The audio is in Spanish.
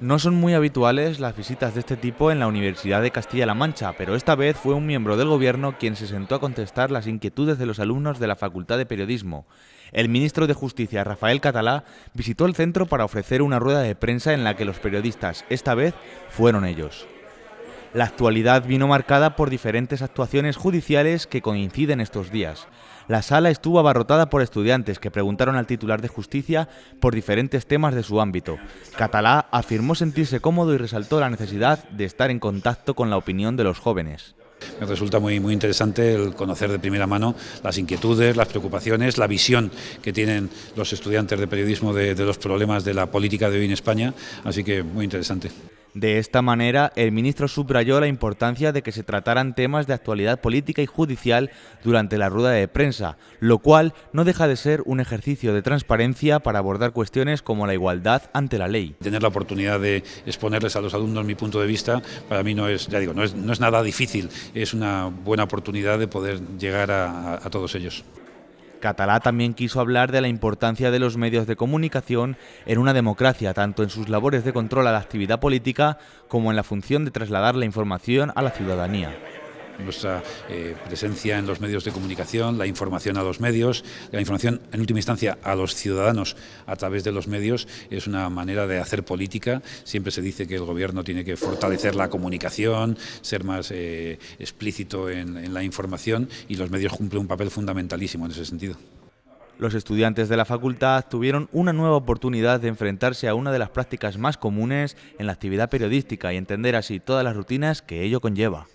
No son muy habituales las visitas de este tipo en la Universidad de Castilla-La Mancha, pero esta vez fue un miembro del gobierno quien se sentó a contestar las inquietudes de los alumnos de la Facultad de Periodismo. El ministro de Justicia, Rafael Catalá, visitó el centro para ofrecer una rueda de prensa en la que los periodistas, esta vez, fueron ellos. La actualidad vino marcada por diferentes actuaciones judiciales que coinciden estos días. La sala estuvo abarrotada por estudiantes que preguntaron al titular de justicia por diferentes temas de su ámbito. Catalá afirmó sentirse cómodo y resaltó la necesidad de estar en contacto con la opinión de los jóvenes. Me resulta muy, muy interesante el conocer de primera mano las inquietudes, las preocupaciones, la visión que tienen los estudiantes de periodismo de, de los problemas de la política de hoy en España, así que muy interesante. De esta manera, el ministro subrayó la importancia de que se trataran temas de actualidad política y judicial durante la rueda de prensa, lo cual no deja de ser un ejercicio de transparencia para abordar cuestiones como la igualdad ante la ley. Tener la oportunidad de exponerles a los alumnos mi punto de vista, para mí no es, ya digo, no es, no es nada difícil, es una buena oportunidad de poder llegar a, a todos ellos. Catalá también quiso hablar de la importancia de los medios de comunicación en una democracia, tanto en sus labores de control a la actividad política como en la función de trasladar la información a la ciudadanía nuestra eh, presencia en los medios de comunicación, la información a los medios, la información en última instancia a los ciudadanos a través de los medios es una manera de hacer política. Siempre se dice que el gobierno tiene que fortalecer la comunicación, ser más eh, explícito en, en la información y los medios cumplen un papel fundamentalísimo en ese sentido. Los estudiantes de la facultad tuvieron una nueva oportunidad de enfrentarse a una de las prácticas más comunes en la actividad periodística y entender así todas las rutinas que ello conlleva.